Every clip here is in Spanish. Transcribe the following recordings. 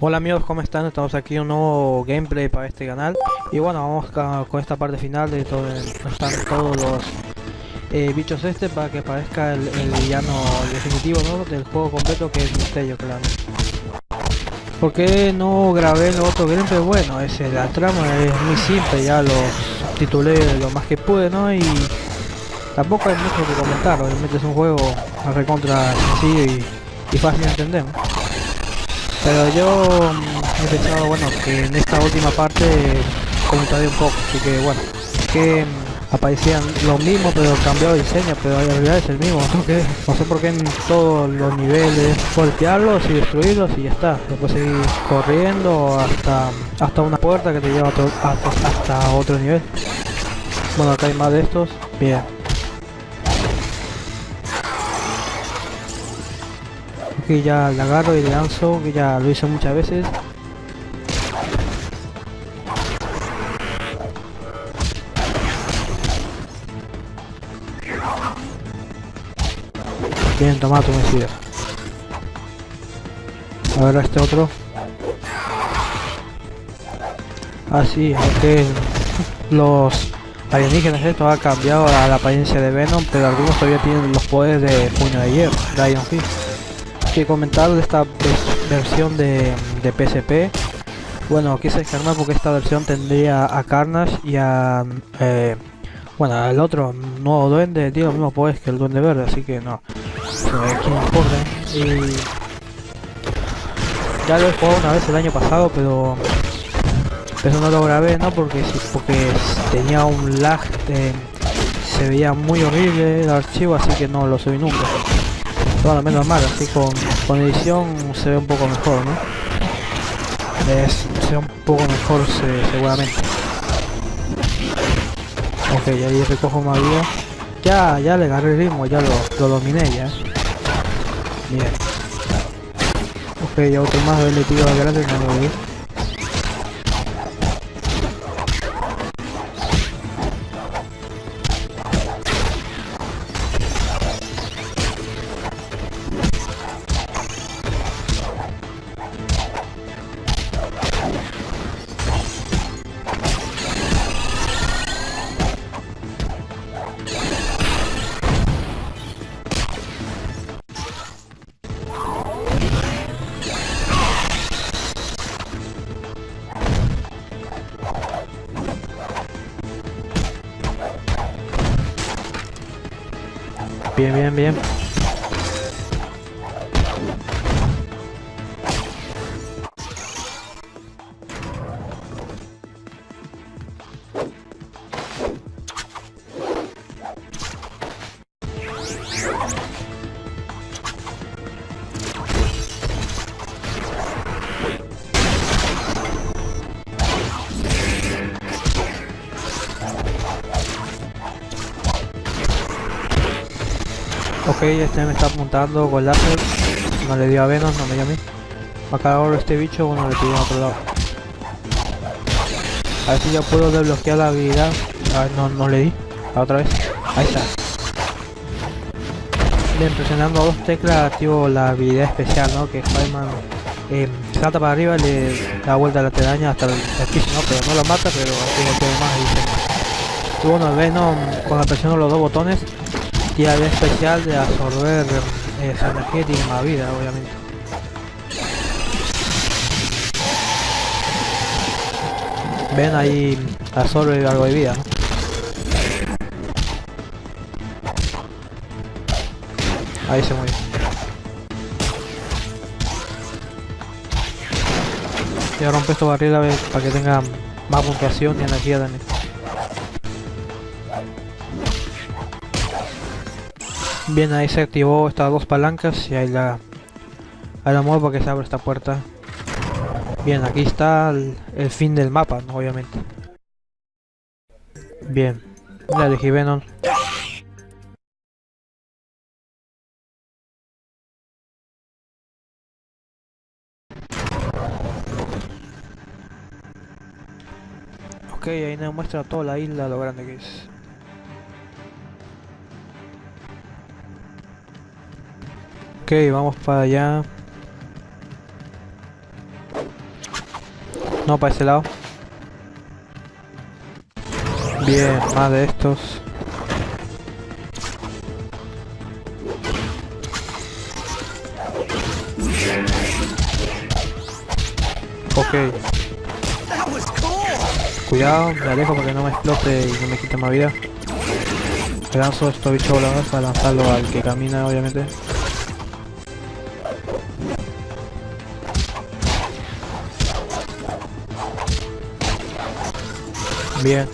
Hola amigos, ¿cómo están? Estamos aquí en un nuevo gameplay para este canal Y bueno, vamos con esta parte final de todo están todos los eh, bichos este para que parezca el, villano definitivo ¿no? del juego completo que es Misterio, claro ¿Por qué no grabé el otro gameplay? Bueno, ese, la trama es muy simple, ya lo titulé lo más que pude, ¿no? Y tampoco hay mucho que comentar, obviamente es un juego recontra sencillo y, fácil de entender. Pero yo mm, he pensado, bueno, que en esta última parte comentaré un poco, así que bueno, que mm, aparecían lo mismo pero cambiado de diseño, pero en realidad es el mismo, no, sé por qué en todos los niveles golpearlos y destruirlos y ya está, después seguir corriendo hasta hasta una puerta que te lleva a otro- hasta, hasta otro nivel. Bueno, acá hay más de estos, bien. Que ya la agarro y le lanzo, que ya lo hice muchas veces. Bien, toma tu mesía. A ver a este otro. Ah, sí, aunque los alienígenas esto ha cambiado a la apariencia de Venom, pero algunos todavía tienen los poderes de puño de hierro, Iron Fist que comentar de esta versión de, de PSP. Bueno, quise descargar porque esta versión tendría a Carnage y a... eh, bueno, al otro nuevo duende tiene los mismos poderes que el duende verde, así que no. Eh, ¿Quién? Y... Ya lo he jugado una vez el año pasado, pero... Eso no lo grabé, ¿no? Porque, porque tenía un lag, eh, se veía muy horrible el archivo, así que no lo subí nunca. Bueno, menos mal, así con, con edición se ve un poco mejor, ¿no? Es, se ve un poco mejor se- seguramente. Ok, ahí recojo más vida. Ya, ya le agarré el ritmo, ya lo, lo dominé ya. Bien. Ok, ya otro más le tiro grande, no lo. Bien, me está apuntando con láser. No le dio a Venom, no me dio a mí. Acá ahora este bicho, bueno, le tiré a otro lado. A ver si ya puedo desbloquear la habilidad. A no, no le di. La otra vez. Ahí está. Bien, presionando dos teclas activo la habilidad especial, ¿no? Que Spider-Man eh, salta para arriba le da vuelta a la telaraña hasta el, el piso, ¿no? Pero no lo mata, pero así golpea más y dice más. Y bueno, Venom, cuando presiono los dos botones, habilidad especial de absorber eh, esa energía tiene más vida, obviamente. Ven ahí absorbe algo de vida, ¿no? Ahí se muere. Y ahora rompe esta barrera ve, para que tenga más puntuación y energía también. Bien, ahí se activó estas dos palancas y ahí la, la muevo para que se abra esta puerta. Bien, aquí está el, fin del mapa, obviamente. Bien, ya elegí Venom. Ok, ahí nos muestra toda la isla, lo grande que es. Ok, vamos para allá. No, para ese lado. Bien, más de estos. Ok. Cuidado, me alejo para que no me explote y no me quite más vida. Lanzo estos bichos voladores para lanzarlo al que camina, obviamente. Bien.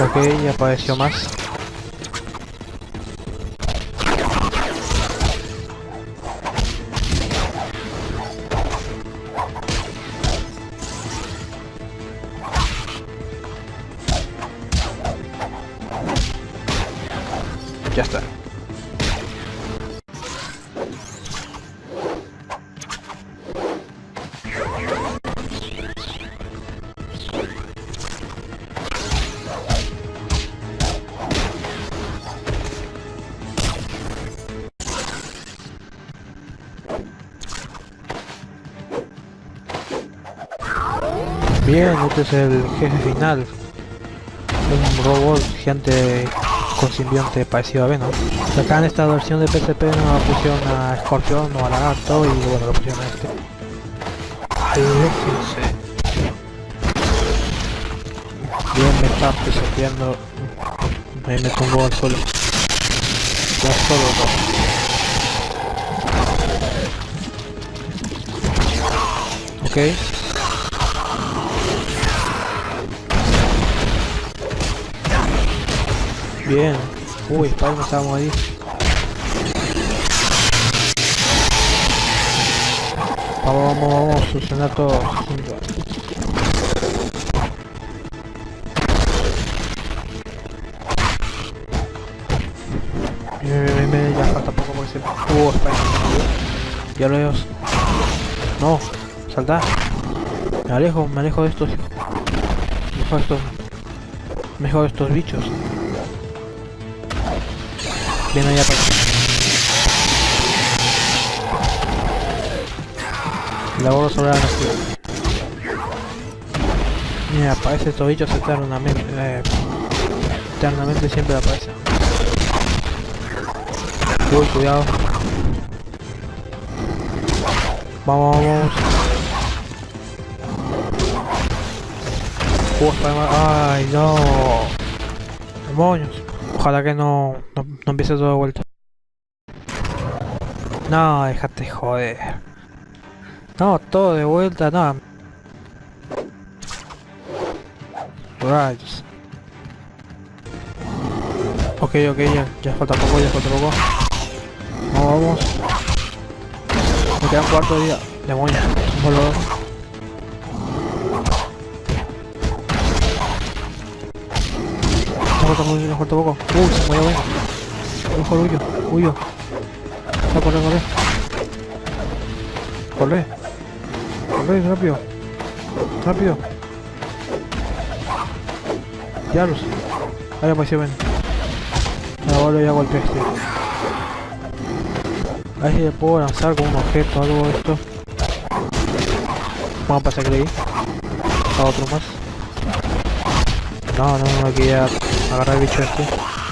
Ok, apareció más. Bien, este es el jefe final. Un robot gigante con simbionte parecido a Venom. Acá en esta versión de PSP no pusieron a Scorpion o a Lagarto y bueno, lo pusieron a este. Aléjense. Bien, me está pisoteando. Me, me tumbó al suelo. Ya solo dos. Ok. Bien. Uy, no estábamos ahí. Vamos, vamos, vamos solucionar todo. Bien, bien, bien, ya falta poco porque se... Uh, Spider. Ya lo veo. No, salta. Me alejo, me alejo de estos. Mejor estos. Mejor estos bichos. Allá para La bola solar Mira, aparece estos bichos eternamente. Eh, eternamente siempre aparece. Uy, cuidado. Vamos, vamos. Uh, Ay, no. Demonios. Ojalá que no, no empiece todo de vuelta. No, déjate joder. No, todo de vuelta, no. Rayos. Ok, ok, ya, ya falta poco, ya falta poco. Vamos, vamos. Me queda un cuarto día. Demonio, un falta muy, me falta poco. Uy, se murió, venga. Mejor huyo, huyo. No, corre, corre. Corre. Corre, rápido. Rápido. Diablos. Ahí apareció, ven. Ahora ya golpeé este. A ver si le puedo lanzar con un objeto o algo de esto. Vamos a pasar ahí. A otro más. No, no, no, aquí ya agarrar el bicho este.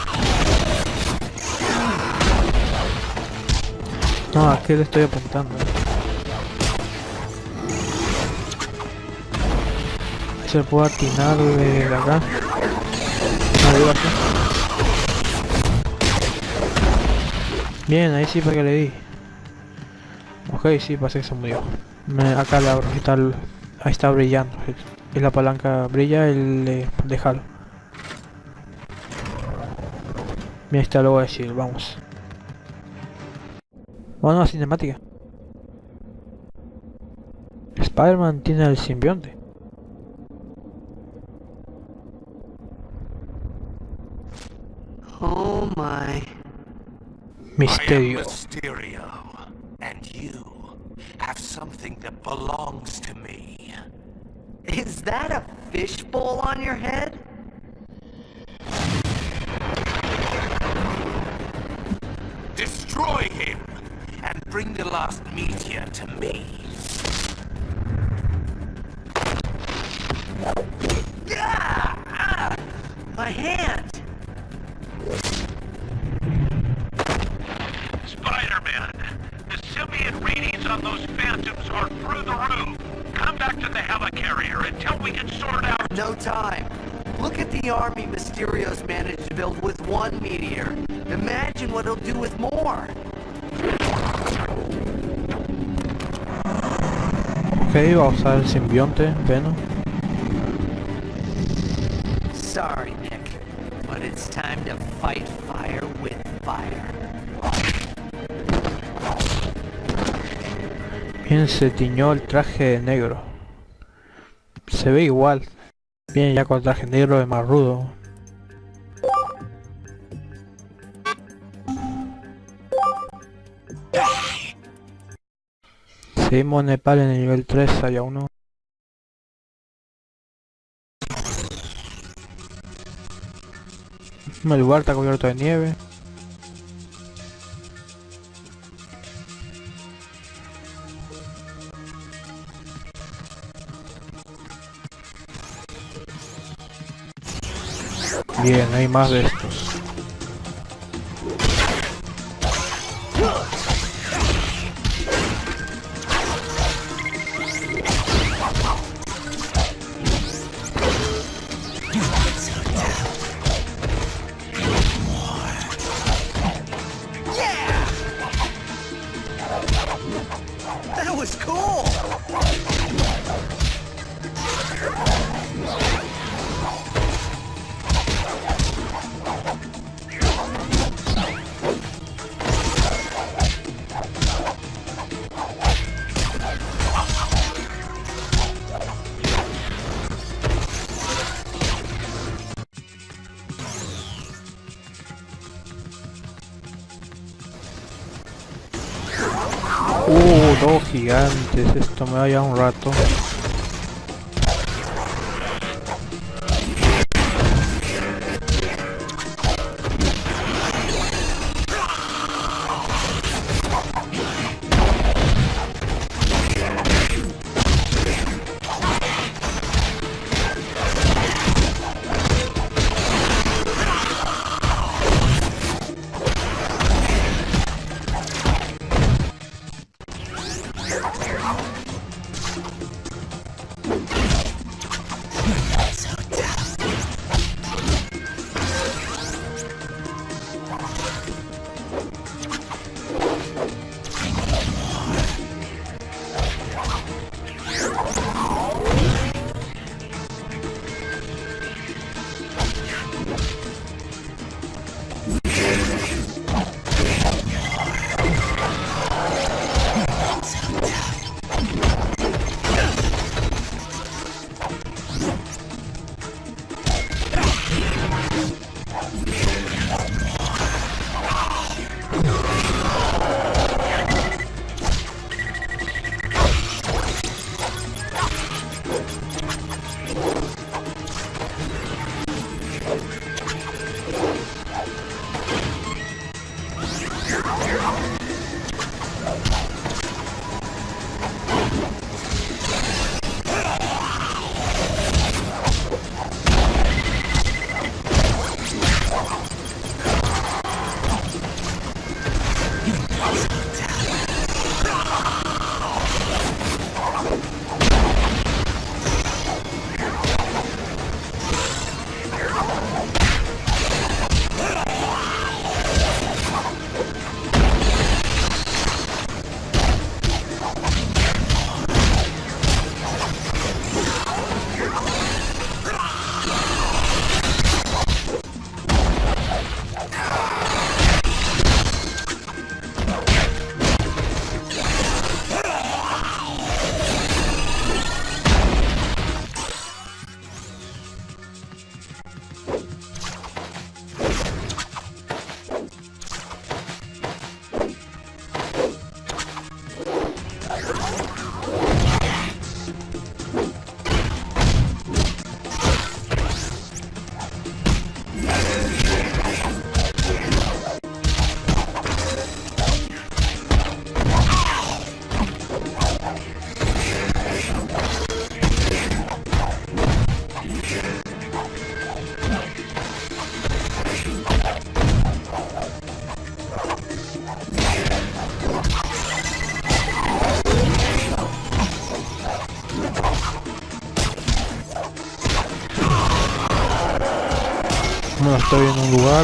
No, ¿a qué le estoy apuntando? Se puede atinar de acá. Bien, ahí sí para que le di. Ok, sí, parece que se murió. Acá la está, ahí está brillando. Y la palanca brilla, el de, de Halo. Mira, está voy a decir, vamos. Vamos a la cinemática. Spider-Man tiene el simbionte. Oh my Misterio. I Mysterio, and you have something that belongs to me. Is that a fishbowl on your head? Destroy him, and bring the last meteor to me. Ah! My hand! Spider-Man, the symbiote readings on those phantoms are through the roof. Come back to the helicarrier until we can sort out... No time. Look at the army Mysterio's managed to build with one meteor. Imagine what he'll do with more. Ok, vamos a usar el simbionte, Venom. Sorry, Nick, but it's time to fight fire with fire. Bien se tiñó el traje negro. Se ve igual. Bien ya con el traje negro es más rudo. Seguimos Nepal en el nivel 3, allá uno. El lugar está cubierto de nieve. Bien, hay más de estos. Gigantes, esto me va a llevar un rato.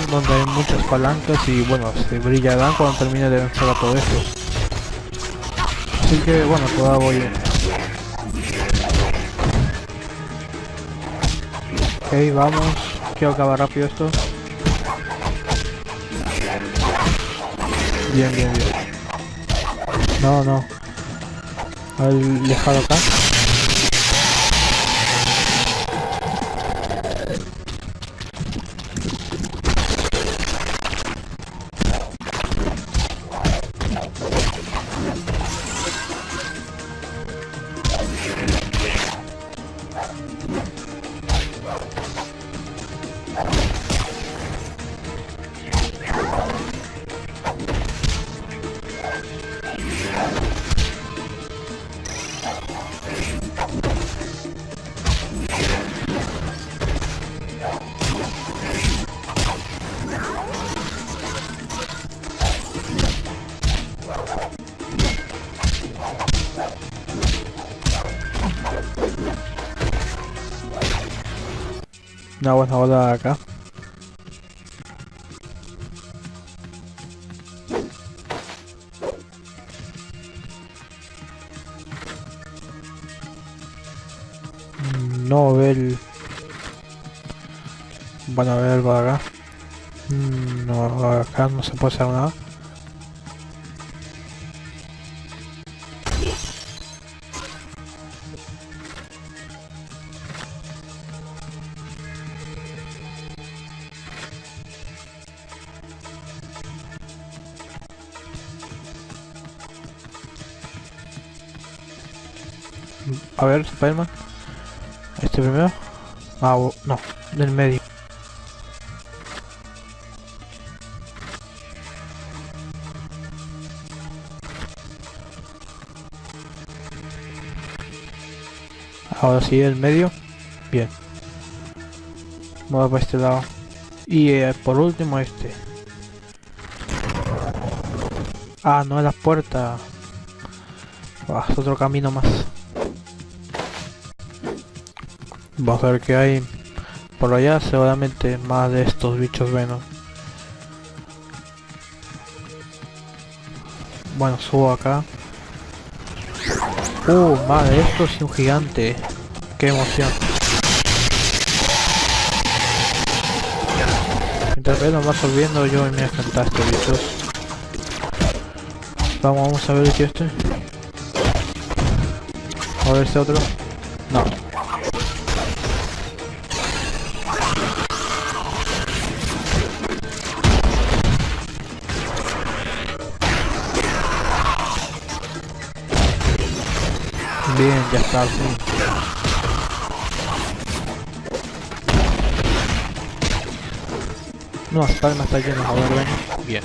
Donde hay muchas palancas y bueno, se brillarán cuando termine de vencer a todo esto. Así que bueno, todavía voy. Ok, vamos. Quiero acabar rápido esto. Bien, bien, bien. No, no. Al dejado acá. No ve el... Bueno, a ver de acá. No, acá no se puede hacer nada. A ver, Spiderman. Este primero. Ah, no, del medio. Ahora sí, el medio. Bien. Voy para este lado. Y eh, por último este. Ah, no es la puerta. Ah, es otro camino más. Vamos a ver qué hay por allá, seguramente más de estos bichos Venom. Bueno, subo acá. Uh, madre, esto es un gigante. Qué emoción. Mientras Venom va absorbiendo, yo me voy a estos bichos. Vamos, vamos a ver el tío este. A ver este otro. No, ya está, sí. No, hasta me está lleno, a ver, ven. Bien.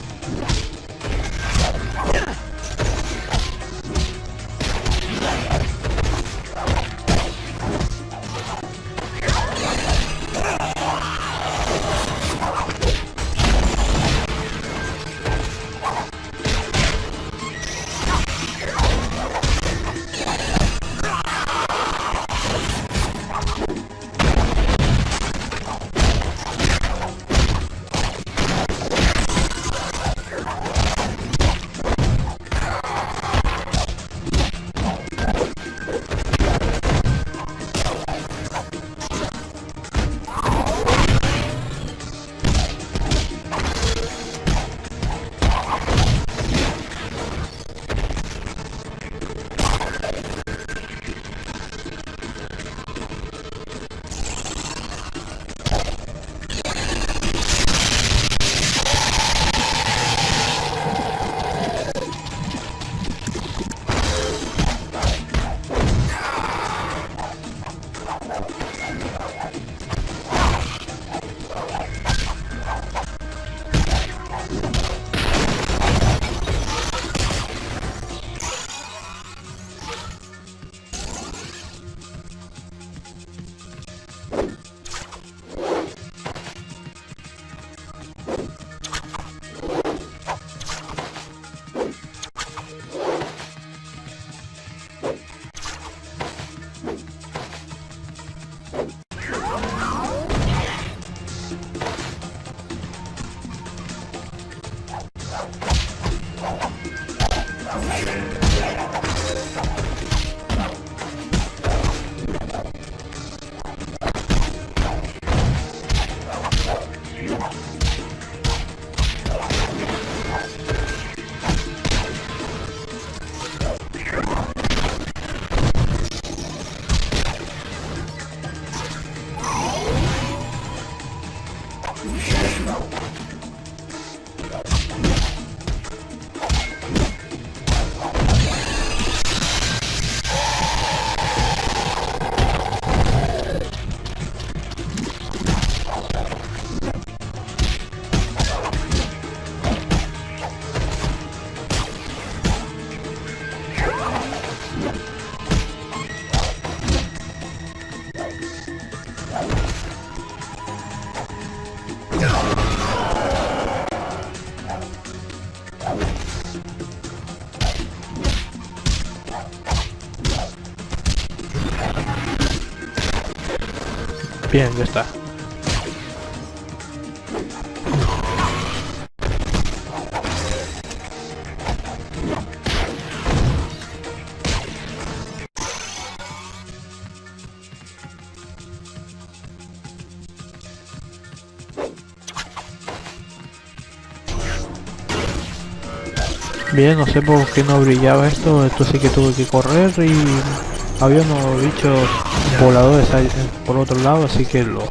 Está. Bien, no sé por qué no brillaba esto, esto sí que tuve que correr y había unos bichos voladores ahí eh, por otro lado, así que lo...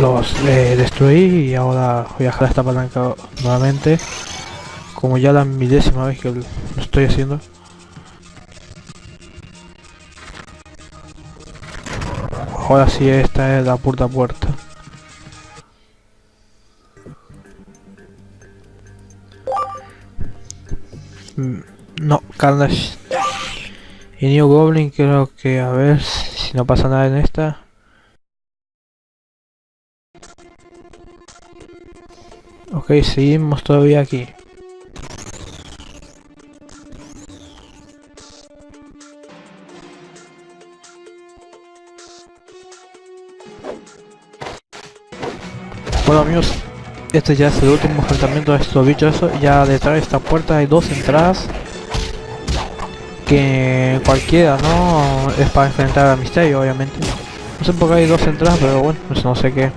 Los eh, destruí y ahora voy a dejar esta palanca nuevamente como ya la milésima vez que lo estoy haciendo Ahora sí, esta es la puerta puerta. Carnage. Y New Goblin creo que a ver si no pasa nada en esta. Ok, seguimos todavía aquí. Bueno amigos, este ya es el último enfrentamiento de estos bichos. Ya detrás de esta puerta hay dos entradas. Que cualquiera, ¿no? Es para enfrentar a Misterio, obviamente. No sé por qué hay dos entradas, pero bueno, pues no sé qué.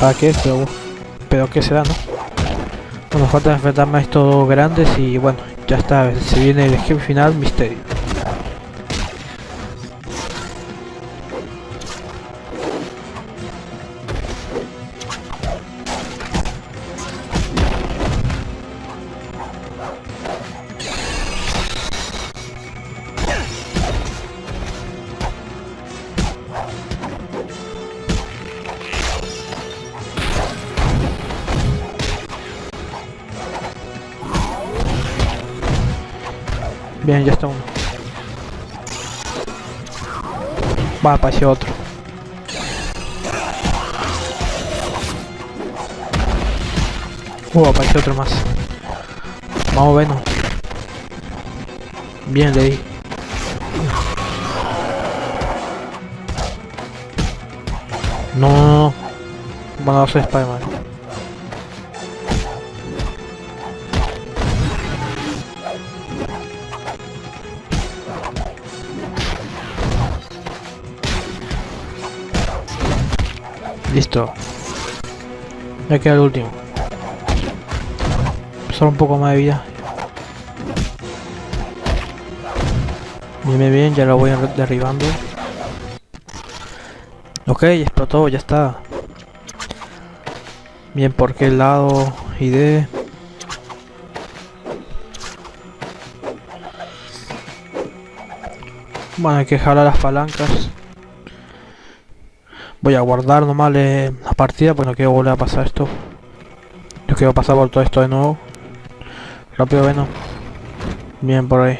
¿Para qué? Pero, pero qué será, ¿no? Bueno, falta enfrentarme a estos grandes y bueno, ya está. Se viene el jefe final, Misterio. Va, apareció otro. Uh, apareció otro más. Vamos, bueno. Bien, le di. No, no, no. Bueno, no soy Spider-Man. Ya queda el último. Solo un poco más de vida. Bien, bien, ya lo voy derribando. Ok, explotó, ya está. Bien, ¿por qué lado? ID. Bueno, hay que jalar las palancas. Voy a guardar nomás la partida porque no quiero volver a pasar esto. No quiero pasar por todo esto de nuevo. Rápido, bueno. Bien por ahí.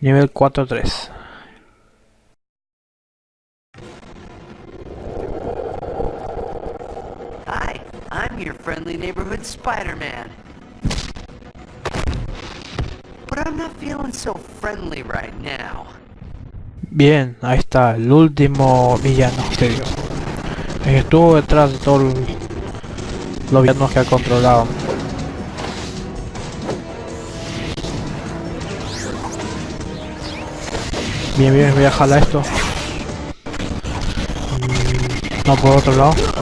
Nivel 4-3. Hi, I'm your friendly neighborhood Spider-Man. Bien, ahí está, el último villano, que estuvo detrás de todos los villanos que ha controlado. Bien, bien, voy a jalar esto. Mm, No, por otro lado.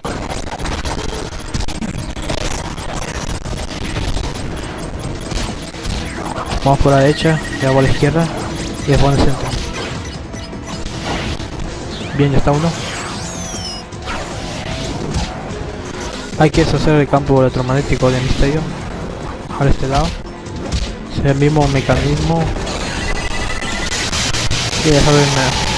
Vamos por la derecha, hago a la izquierda y después en el centro. Bien, ya está uno. Hay que deshacer el campo electromagnético de misterio. A este lado. Es el mismo mecanismo. Y dejar de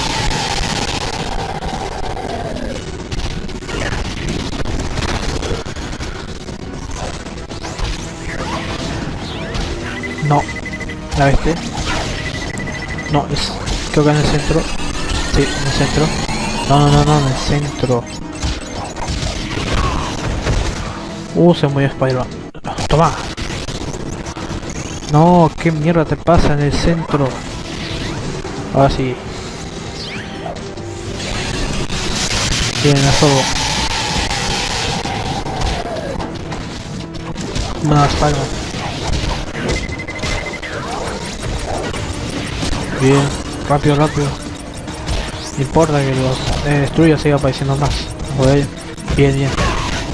¿La viste? No, es, creo que en el centro. Sí, en el centro. No, no, no, no, en el centro. Uh, se murió Spider-Man. Toma. No, qué mierda te pasa en el centro. Ahora sí. Bien, a todo. No, Spider-Man. Bien, rápido, rápido. No importa que los eh, destruya siga apareciendo más. Joder. Bien, bien.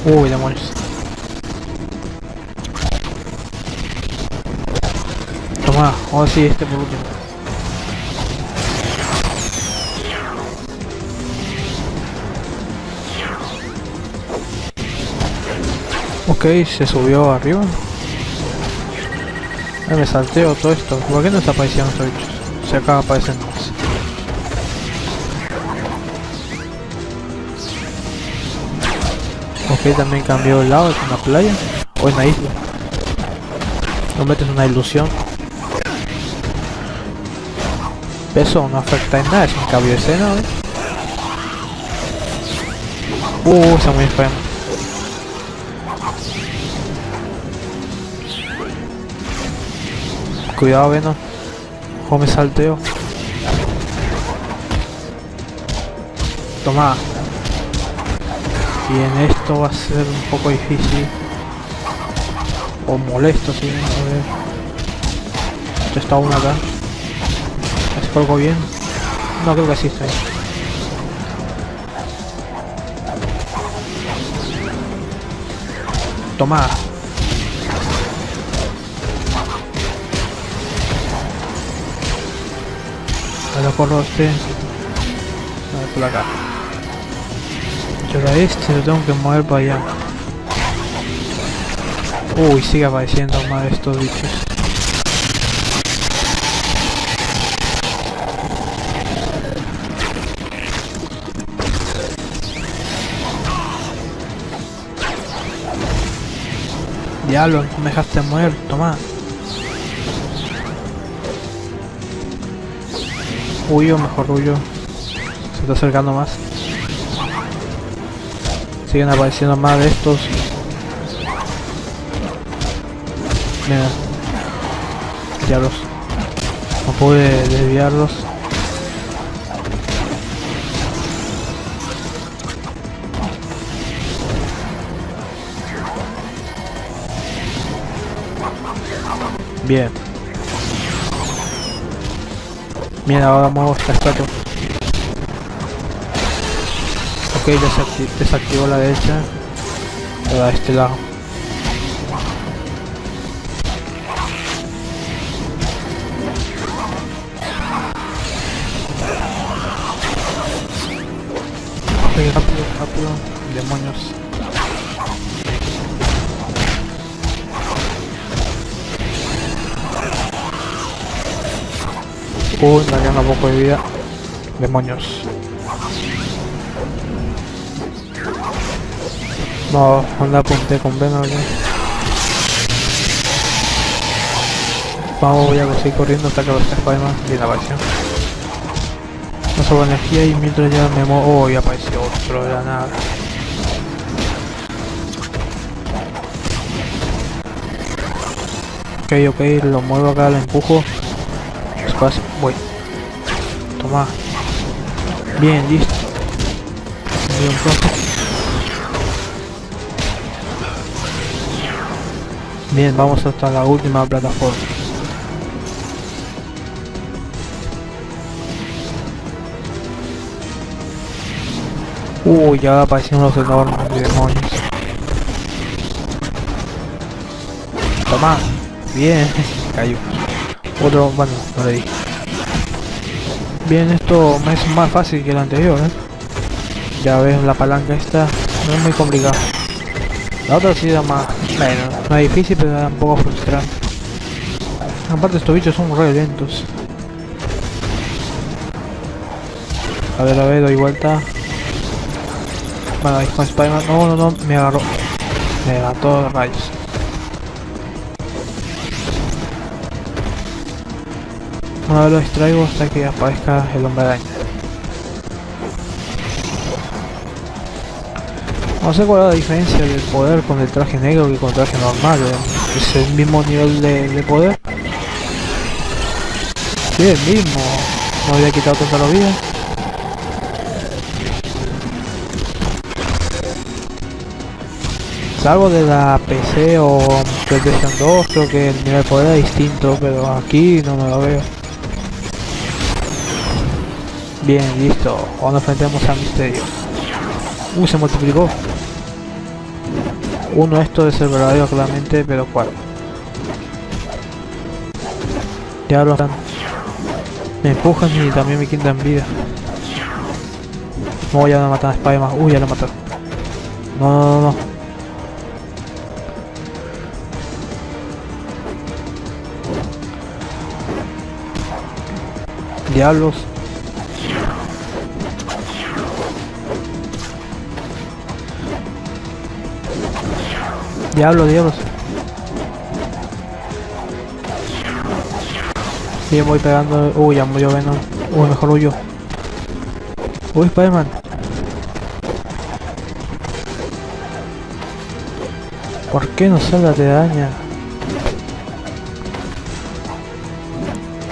Uy, demonios. Toma, ahora sí, este por último. Ok, se subió arriba. Me salteo todo esto. ¿Por qué no está apareciendo estos? Se acaba apareciendo más. Ok, también cambió el lado, es una playa o una isla. No metes una ilusión. Eso no afecta en nada, es un cambio de escena. Uh, está muy enfermo. Cuidado, Venom. Me salteo. Toma. Bien, esto va a ser un poco difícil. O molesto, si sí, a ver. Está uno acá. ¿Es algo bien? No, creo que sí estoy. Toma. Ahora corro este. A ver por acá. Y ahora este lo tengo que mover para allá. Uy, sigue apareciendo más estos bichos. Diablo, me dejaste mover, toma. Huyo, mejor huyo. Se está acercando más. Siguen apareciendo más de estos. Mira. Diablos. No pude desviarlos. Bien. Mira, ahora muevo esta estatua. Ok, desacti desactivó la derecha. Ahora a este lado. Uy, me un poco de vida. Demonios. No, anda apunté con aquí. Vamos, voy a seguir corriendo hasta que los Spider-Man y la aparición. No sobra energía y mientras ya me muevo... Oh, y apareció otro de la nada. Ok, ok, lo muevo acá, lo empujo. Bien, listo. Bien vamos hasta la última plataforma. Uy, ya aparecieron los enormes demonios. Toma. Bien, cayó. Otro, bueno, no le di. Bien, esto es más fácil que el anterior, ¿eh? Ya ves, la palanca esta no es muy complicada. La otra sí era más, bueno, no difícil, pero era un poco frustrante. Aparte estos bichos son re lentos. A ver, a ver, doy vuelta. Bueno, ahí con Spider-Man. No, no, no, me agarró. Me agarró rayos. Vez lo distraigo hasta que aparezca el hombre araña. No sé cuál es la diferencia del poder con el traje negro y con el traje normal. ¿eh? ¿Es el mismo nivel de, de poder? Sí, el mismo. No había quitado tanta la vida. Salvo de la PC o PlayStation 2, creo que el nivel de poder es distinto, pero aquí no me lo veo. Bien, listo. Ahora nos enfrentamos a Misterio. Uh, se multiplicó. Uno esto es el verdadero claramente, pero cuál. Ya lo. Me empujan y también me quitan vida. No, ya no matan a Spiderman. Uy, ya lo mataron. No, no, no, no. Diablos. Diablos, diablos. Sí, voy pegando. Uy, ya murió Venom. Uy, mejor huyo. Uy, Spiderman. ¿Por qué no sale la telaraña?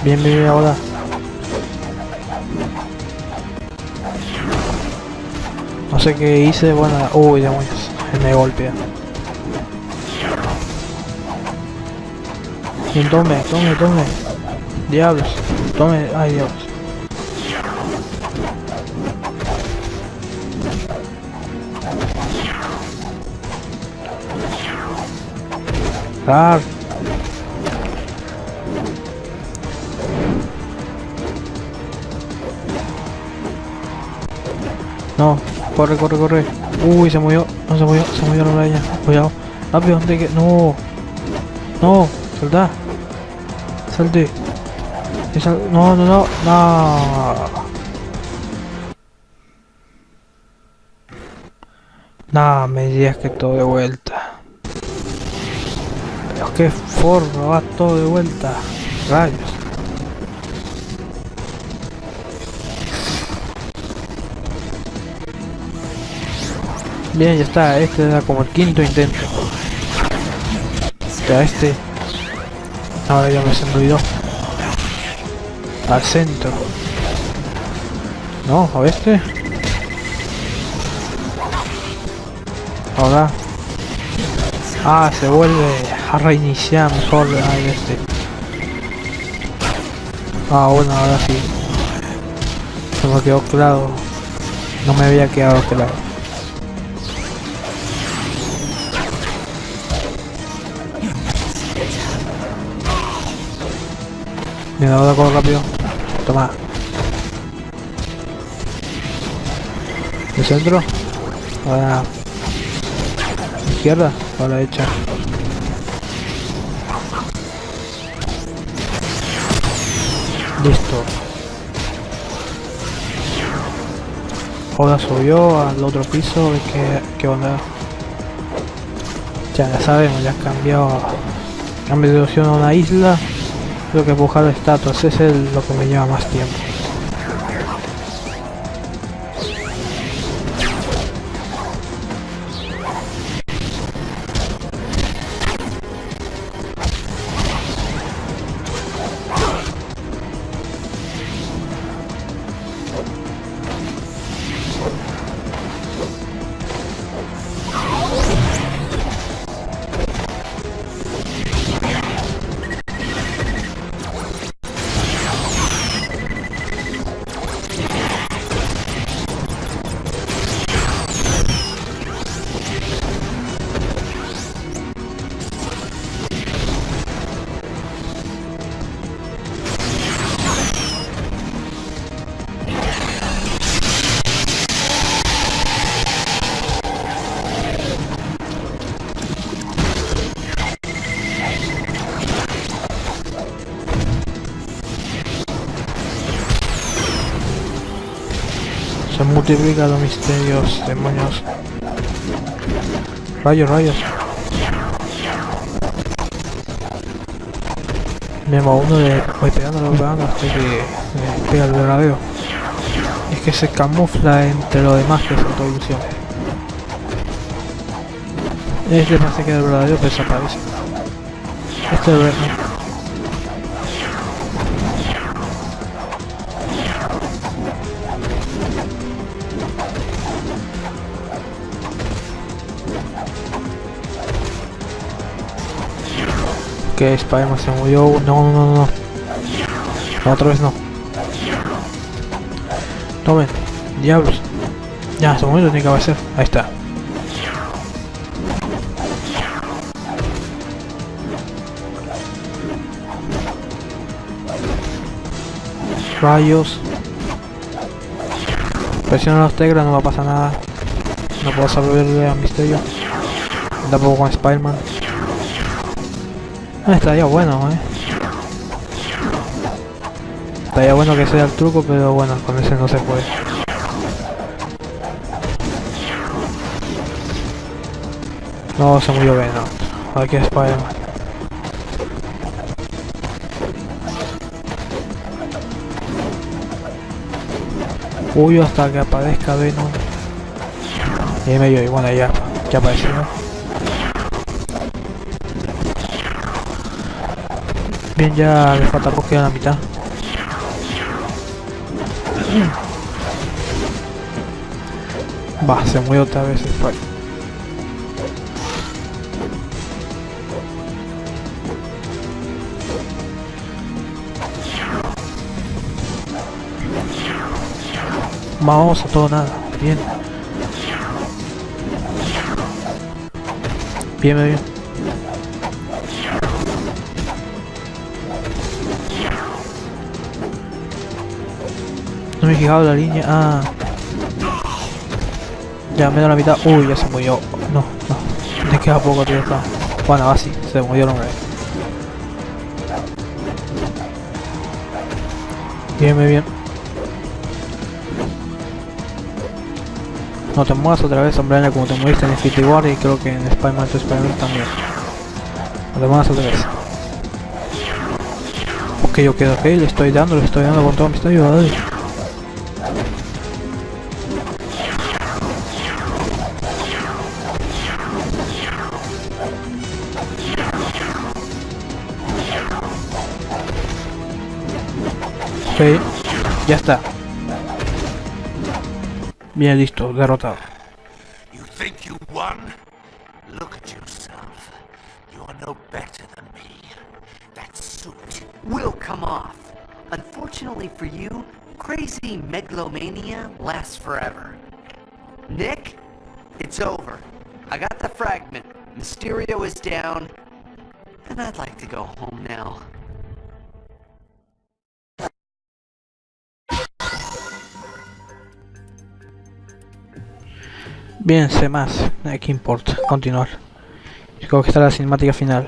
Bien, bien, ahora. No sé qué hice, bueno, uy, demonios, me golpea. Tome, tome, tome. Diablos, tome, ay diablos. Ah. No, corre, corre, corre. Uy, se murió, no se murió, se murió la araña. Cuidado. Rápido, ¿dónde que? No. No, salta. Salte. Sal... No, no, no, no. No, me digas que todo de vuelta. Pero qué forma, va todo de vuelta. Rayos. Bien, ya está, este era como el quinto intento. Ya este. Ahora ya me se me. Al centro. No, a este. Ahora. Ah, se vuelve a reiniciar mejor a este. Ah, bueno, ahora sí. Se me quedó claro. No me había quedado claro. Mira, ahora corro rápido. Toma. ¿El centro? Ahora. Izquierda o la derecha. Listo. Ahora subió al otro piso, que, que onda. Ya, ya sabemos, ya ha cambiado. Cambio de opción a una isla. Creo que buscar estatuas, es lo que me lleva más tiempo. Los misterios, demonios. Rayos, rayos. Me va uno de voy pegándolo, pegando hasta que me pega el verdadero. Es que se camufla entre lo demás que es ilusión. Este parece que es el verdadero, desaparece. Este es el. Que Spiderman se murió. No, no, no, no. Otra vez no. Tomen. Diablos. Ya, se murió, tiene que hacer. Ahí está. Rayos. Presiona los tegras, no va a pasar nada. No puedo saber a Misterio. Tampoco con Spider-Man. Ah, estaría bueno, eh. Estaría bueno que sea el truco, pero bueno, con ese no se puede. No, se murió bien, no. Aquí es Spider-Man. Uy, hasta que aparezca Venom. Y medio, y bueno, ya, ya apareció. Bien, ya le falta poco, queda la mitad. Va, se mueve otra vez el fight. Vamos a todo nada, bien. Bien, bien. Fijado la línea. Ah. Ya me da la mitad. Uy, ya se murió. No, no. Me queda poco, tío. Está. Bueno, así. Se murió el hombre. Bien, bien. No te muevas otra vez, hombre, como te moviste en Infinity War y creo que en Spider-Man Spider-Man también. No te muevas otra vez. Ok, ok, ok, le estoy dando, le estoy dando con todo mi estadio, ya está. Bien, listo, derrotado. You think you won? Look at yourself. You are no better than me. That suit will come off. Unfortunately for you, crazy megalomania lasts forever. Nick, it's over. I got the fragment. Mysterio is down. And I'd like to go home now. Bien, sé más. ¿Qué importa? Continuar. Creo que está la cinemática final.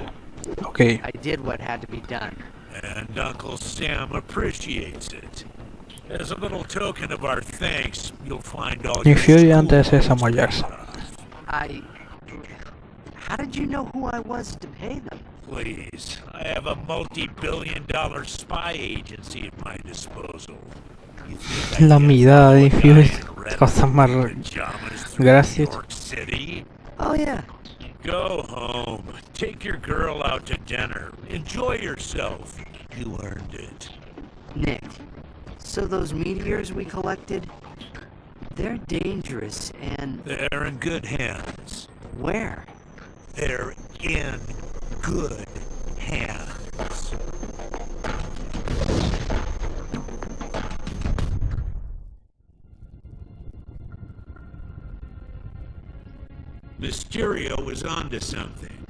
Ok. I did what had to be done. And Uncle Sam appreciates it. As a little token of our thanks, you'll find all Nick Fury antes de Samuel Jackson. I... How did you know who I was to pay them? Please, I have a multi-billion dollar spy agency at my disposal. La mirada de Fury. Cosas más Gracias. Oh yeah. Go home. Take your girl out to dinner. Enjoy yourself. You earned it. Nick, so those meteors we collected, they're dangerous and... They're in good hands. Where? They're in good Mysterio is onto something.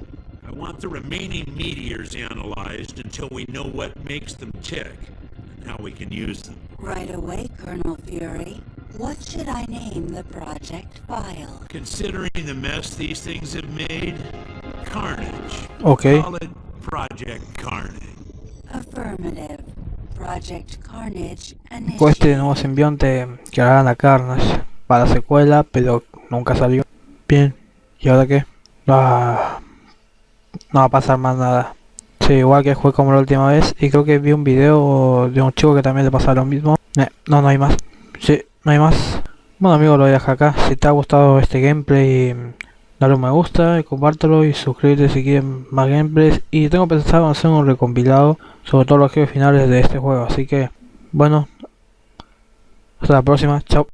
I want the remaining meteors analyzed until we know what makes them tick, and how we can use them. Right away, Colonel Fury. What should I name the project file? Considering the mess these things have made, Carnage. Okay. Call it Project Carnage. Affirmative. Project Carnage Con este nuevo simbionte que harán a Carnage para la secuela, pero nunca salió. Bien. ¿Y ahora qué? No, no va a pasar más nada. Sí, igual que fue como la última vez. Y creo que vi un video de un chico que también le pasa lo mismo. Eh, no, no hay más. Sí, no hay más. Bueno amigos, lo voy a dejar acá. Si te ha gustado este gameplay, dale un me gusta, compártelo y suscríbete si quieren más gameplays. Y tengo pensado hacer un recompilado sobre todos los jefes finales de este juego. Así que, bueno, hasta la próxima. Chao.